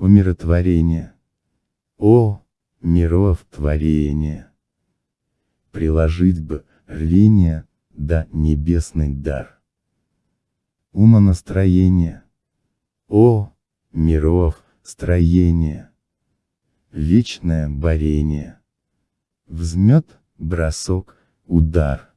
умиротворение. О, миров творение! Приложить бы, рвение, да небесный дар. Умонастроение. О, миров, строение. Вечное борение. Взмет, бросок, удар.